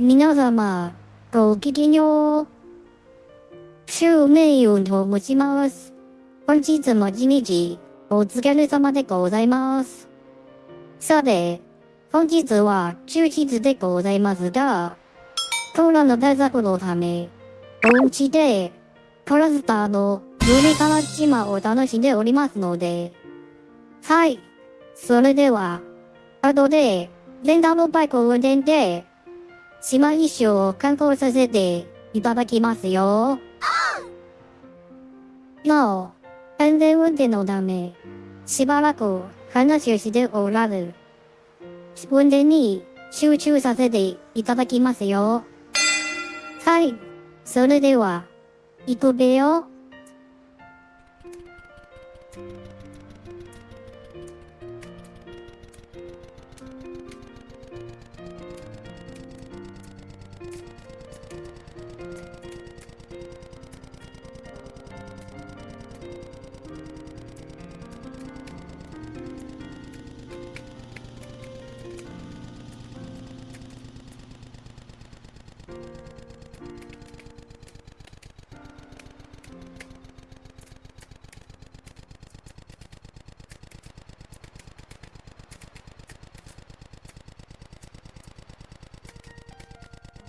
皆様、ごきげんよう。週名誉と申します。本日も一日、お疲れ様でございます。さて、本日は休日でございますが、コロナ対策のため、お家で、クラスターのゆりかわ島を楽しんでおりますので、はい。それでは、後で、レンタルバイクを運転で、島一周を観光させていただきますよ。なお、安全運転のため、しばらく話をしておらず、運転に集中させていただきますよ。はい。それでは、行くべよ。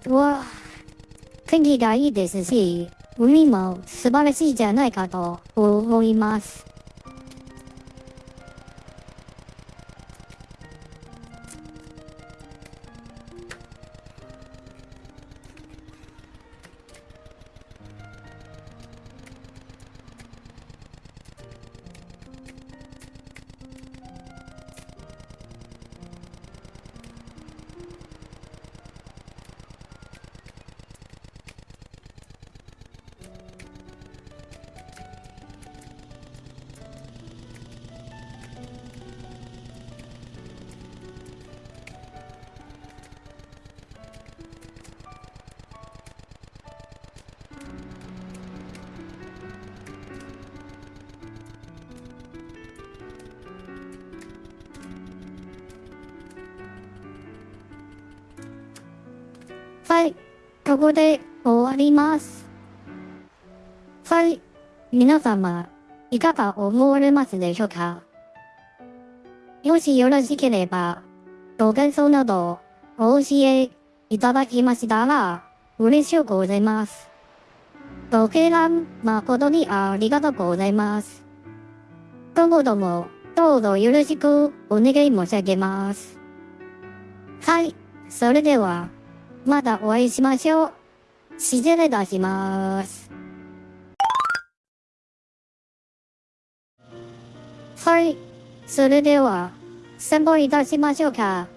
うわ、天気がいいですし、海も素晴らしいじゃないかと思います。はい、ここで終わります。はい、皆様、いかが思われますでしょうか？もしよろしければ、ご感想などお教えいただきましたら、嬉しゅうございます。ご敬覧誠にありがとうございます。今後とも、どうぞよろしくお願い申し上げます。はい、それでは、またお会いしましょう。失礼いたします。はい。それでは、散歩いたしましょうか。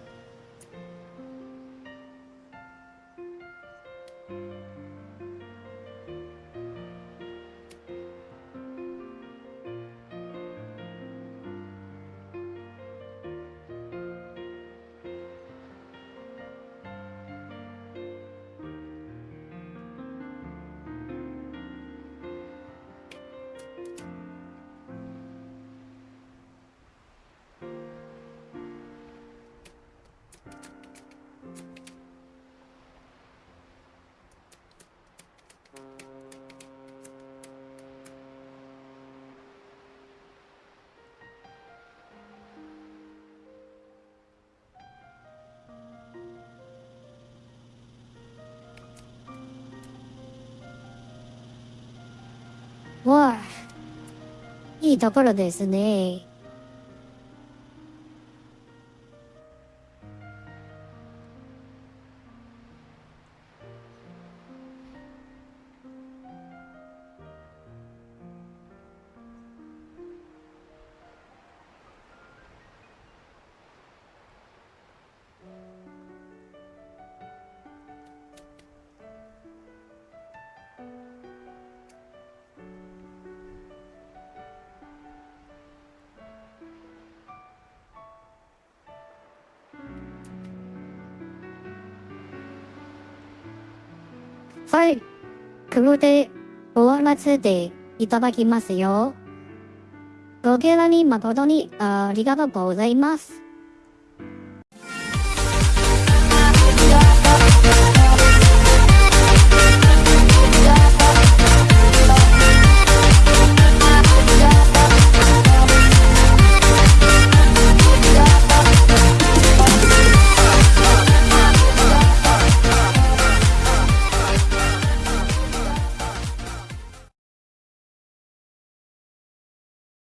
わあ、いいところですね。はい。ここで終わらせていただきますよ。ごけらに誠にありがとうございます。